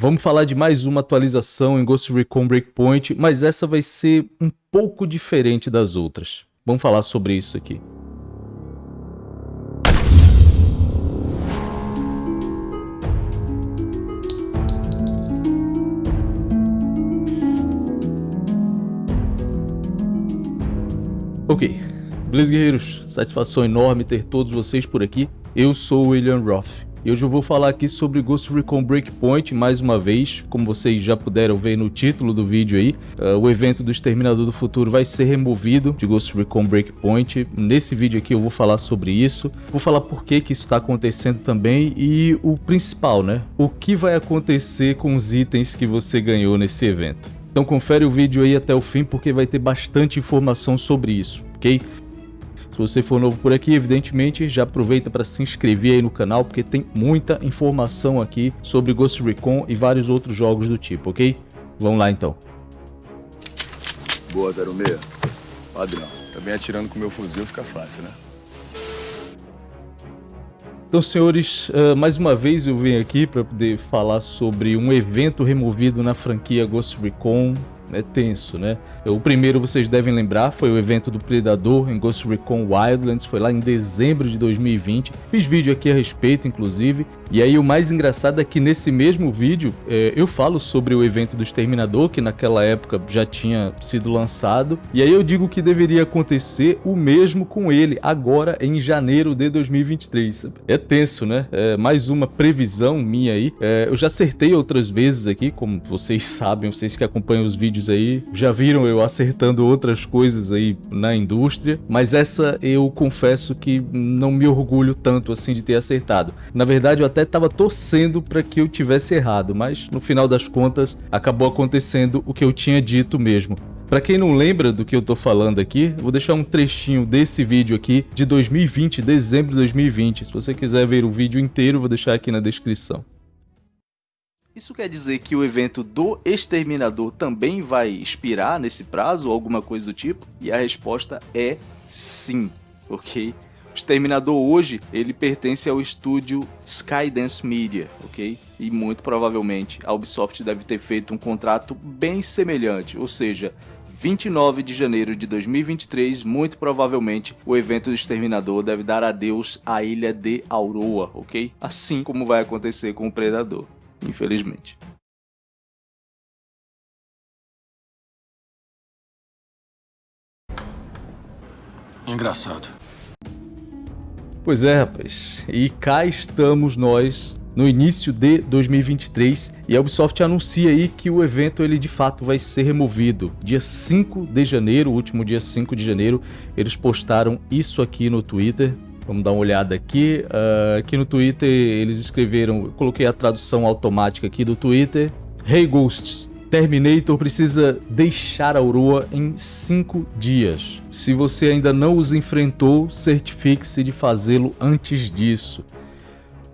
Vamos falar de mais uma atualização em Ghost Recon Breakpoint, mas essa vai ser um pouco diferente das outras. Vamos falar sobre isso aqui. Ok, Blaze Guerreiros, satisfação enorme ter todos vocês por aqui. Eu sou o William Roth. E hoje eu vou falar aqui sobre Ghost Recon Breakpoint mais uma vez, como vocês já puderam ver no título do vídeo aí, uh, o evento do Exterminador do Futuro vai ser removido de Ghost Recon Breakpoint. Nesse vídeo aqui eu vou falar sobre isso, vou falar por que que isso está acontecendo também e o principal, né? O que vai acontecer com os itens que você ganhou nesse evento. Então confere o vídeo aí até o fim porque vai ter bastante informação sobre isso, ok? Se você for novo por aqui, evidentemente, já aproveita para se inscrever aí no canal, porque tem muita informação aqui sobre Ghost Recon e vários outros jogos do tipo, ok? Vamos lá então. Boa, 06. Padrão. Também atirando com meu fuzil fica fácil, né? Então, senhores, uh, mais uma vez eu venho aqui para poder falar sobre um evento removido na franquia Ghost Recon é tenso, né? O primeiro, vocês devem lembrar, foi o evento do Predador em Ghost Recon Wildlands, foi lá em dezembro de 2020. Fiz vídeo aqui a respeito, inclusive. E aí o mais engraçado é que nesse mesmo vídeo é, eu falo sobre o evento do Exterminador, que naquela época já tinha sido lançado. E aí eu digo que deveria acontecer o mesmo com ele, agora em janeiro de 2023. É tenso, né? É mais uma previsão minha aí. É, eu já acertei outras vezes aqui, como vocês sabem, vocês que acompanham os vídeos vídeos aí já viram eu acertando outras coisas aí na indústria, mas essa eu confesso que não me orgulho tanto assim de ter acertado. Na verdade, eu até estava torcendo para que eu tivesse errado, mas no final das contas acabou acontecendo o que eu tinha dito mesmo. Para quem não lembra do que eu tô falando aqui, vou deixar um trechinho desse vídeo aqui de 2020, dezembro de 2020. Se você quiser ver o vídeo inteiro, vou deixar aqui na descrição. Isso quer dizer que o evento do Exterminador também vai expirar nesse prazo ou alguma coisa do tipo? E a resposta é sim, ok? O Exterminador hoje, ele pertence ao estúdio Skydance Media, ok? E muito provavelmente a Ubisoft deve ter feito um contrato bem semelhante, ou seja, 29 de janeiro de 2023, muito provavelmente o evento do Exterminador deve dar adeus à ilha de Auroa, ok? Assim como vai acontecer com o Predador infelizmente. Engraçado. Pois é, rapaz. E cá estamos nós no início de 2023 e a Ubisoft anuncia aí que o evento ele de fato vai ser removido. Dia 5 de janeiro, último dia 5 de janeiro, eles postaram isso aqui no Twitter. Vamos dar uma olhada aqui. Uh, aqui no Twitter eles escreveram, coloquei a tradução automática aqui do Twitter. Hey Ghosts, Terminator precisa deixar a Aurora em 5 dias. Se você ainda não os enfrentou, certifique-se de fazê-lo antes disso.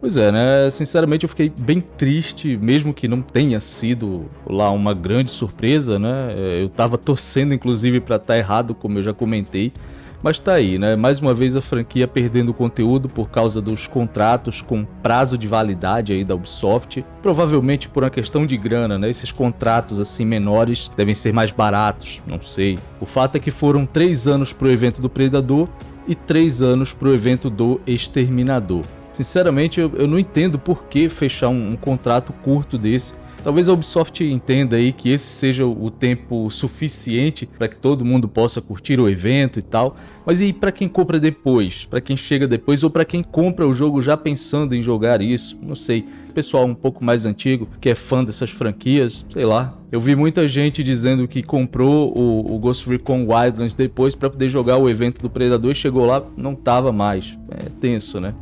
Pois é, né? Sinceramente eu fiquei bem triste, mesmo que não tenha sido lá uma grande surpresa, né? Eu tava torcendo inclusive para estar tá errado, como eu já comentei. Mas tá aí, né? Mais uma vez a franquia perdendo conteúdo por causa dos contratos com prazo de validade aí da Ubisoft. Provavelmente por uma questão de grana, né? Esses contratos assim menores devem ser mais baratos, não sei. O fato é que foram três anos pro evento do Predador e três anos pro evento do Exterminador. Sinceramente, eu, eu não entendo por que fechar um, um contrato curto desse Talvez a Ubisoft entenda aí que esse seja o tempo suficiente para que todo mundo possa curtir o evento e tal. Mas e para quem compra depois? Para quem chega depois ou para quem compra o jogo já pensando em jogar isso? Não sei. Pessoal um pouco mais antigo que é fã dessas franquias, sei lá. Eu vi muita gente dizendo que comprou o, o Ghost Recon Wildlands depois para poder jogar o evento do Predador e chegou lá, não tava mais. É tenso, né?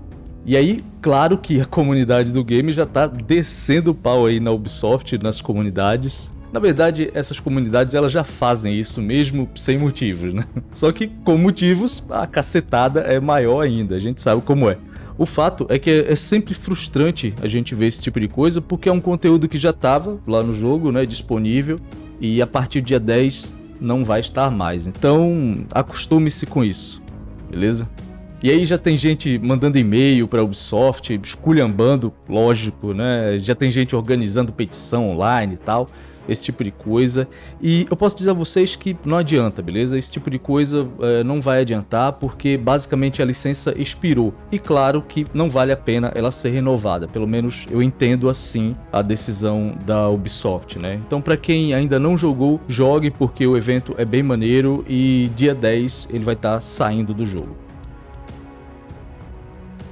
E aí, claro que a comunidade do game já tá descendo o pau aí na Ubisoft, nas comunidades. Na verdade, essas comunidades elas já fazem isso mesmo sem motivos, né? Só que com motivos, a cacetada é maior ainda, a gente sabe como é. O fato é que é sempre frustrante a gente ver esse tipo de coisa, porque é um conteúdo que já estava lá no jogo, né, disponível, e a partir do dia 10 não vai estar mais. Então, acostume-se com isso, beleza? E aí já tem gente mandando e-mail para Ubisoft, esculhambando, lógico, né? Já tem gente organizando petição online e tal esse tipo de coisa. E eu posso dizer a vocês que não adianta, beleza? Esse tipo de coisa é, não vai adiantar porque basicamente a licença expirou. E claro que não vale a pena ela ser renovada, pelo menos eu entendo assim a decisão da Ubisoft, né? Então para quem ainda não jogou, jogue porque o evento é bem maneiro e dia 10 ele vai estar tá saindo do jogo.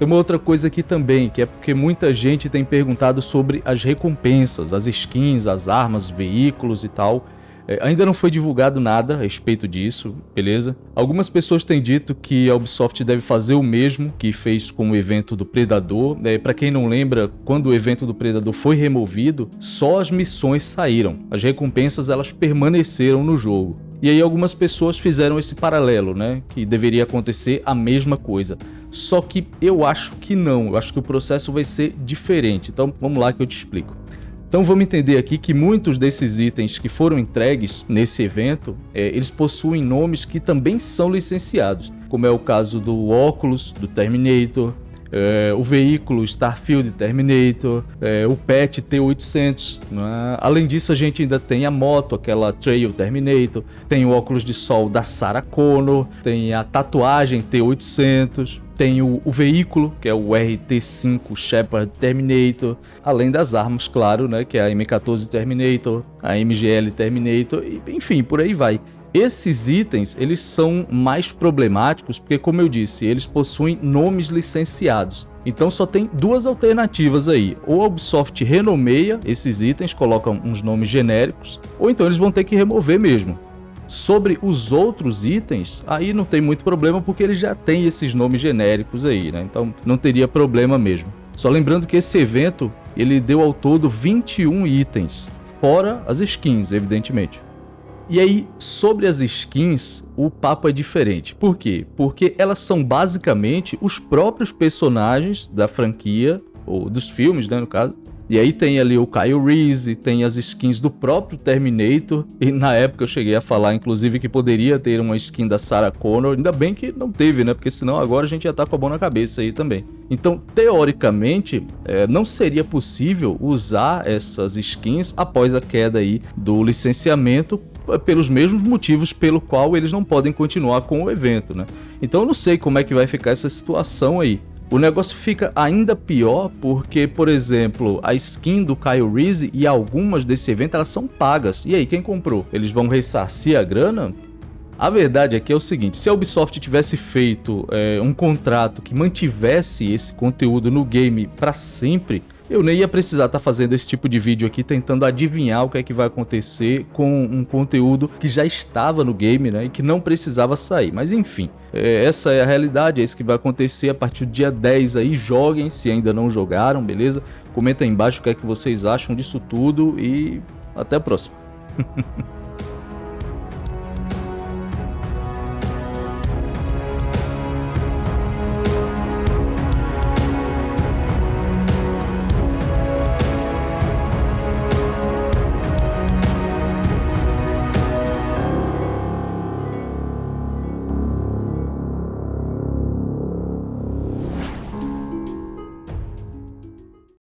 Tem uma outra coisa aqui também, que é porque muita gente tem perguntado sobre as recompensas, as skins, as armas, veículos e tal. É, ainda não foi divulgado nada a respeito disso, beleza? Algumas pessoas têm dito que a Ubisoft deve fazer o mesmo que fez com o evento do Predador. É, Para quem não lembra, quando o evento do Predador foi removido, só as missões saíram. As recompensas elas permaneceram no jogo. E aí algumas pessoas fizeram esse paralelo, né? Que deveria acontecer a mesma coisa. Só que eu acho que não, eu acho que o processo vai ser diferente. Então vamos lá que eu te explico. Então vamos entender aqui que muitos desses itens que foram entregues nesse evento, é, eles possuem nomes que também são licenciados, como é o caso do óculos do Terminator, é, o veículo Starfield Terminator, é, o PET T800. Né? Além disso, a gente ainda tem a moto, aquela Trail Terminator, tem o óculos de sol da Sarah Connor, tem a tatuagem T800, tem o, o, veículo, que é o RT-5 Shepard Terminator, além das armas, claro, né, que é a M14 Terminator, a MGL Terminator, e, enfim, por aí vai. Esses itens, eles são mais problemáticos porque, como eu disse, eles possuem nomes licenciados. Então só tem duas alternativas aí. Ou a Ubisoft renomeia esses itens, coloca uns nomes genéricos, ou então eles vão ter que remover mesmo. Sobre os outros itens, aí não tem muito problema porque ele já tem esses nomes genéricos aí, né? Então não teria problema mesmo. Só lembrando que esse evento, ele deu ao todo 21 itens, fora as skins, evidentemente. E aí, sobre as skins, o papo é diferente. Por quê? Porque elas são basicamente os próprios personagens da franquia, ou dos filmes, né, no caso, e aí tem ali o Kyle Reese, tem as skins do próprio Terminator, e na época eu cheguei a falar, inclusive, que poderia ter uma skin da Sarah Connor, ainda bem que não teve, né? Porque senão agora a gente já tá com a mão na cabeça aí também. Então, teoricamente, é, não seria possível usar essas skins após a queda aí do licenciamento pelos mesmos motivos pelo qual eles não podem continuar com o evento, né? Então eu não sei como é que vai ficar essa situação aí. O negócio fica ainda pior porque, por exemplo, a skin do Kyle Reese e algumas desse evento elas são pagas. E aí, quem comprou? Eles vão ressarcir a grana? A verdade aqui é o seguinte, se a Ubisoft tivesse feito é, um contrato que mantivesse esse conteúdo no game para sempre, eu nem ia precisar estar tá fazendo esse tipo de vídeo aqui tentando adivinhar o que é que vai acontecer com um conteúdo que já estava no game, né, e que não precisava sair. Mas enfim, é, essa é a realidade, é isso que vai acontecer a partir do dia 10 aí, joguem se ainda não jogaram, beleza? Comenta aí embaixo o que é que vocês acham disso tudo e até a próxima.